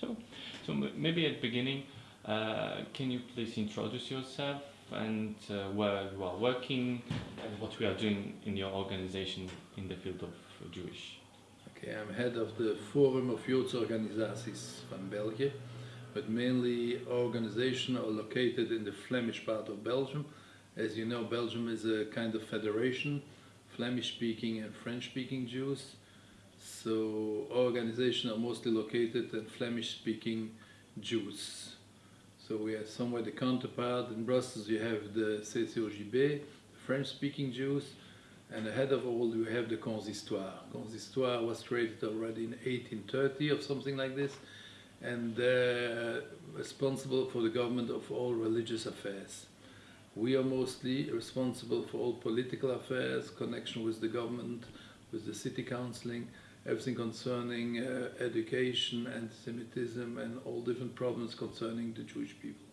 So, so maybe at the beginning, uh, can you please introduce yourself and uh, where you are working and what we are doing in your organization in the field of Jewish? Okay, I'm head of the Forum of Joodse Organisaties van België, but mainly organizations are located in the Flemish part of Belgium. As you know, Belgium is a kind of federation, Flemish-speaking and French-speaking Jews. So organizations are mostly located in Flemish-speaking Jews. So we are somewhere the counterpart. In Brussels you have the CCOJB, French-speaking Jews, and ahead of all you have the Consistoire. Consistoire was created already in 1830 or something like this, and they're responsible for the government of all religious affairs. We are mostly responsible for all political affairs, connection with the government, with the city counciling, everything concerning uh, education, anti-Semitism, and all different problems concerning the Jewish people.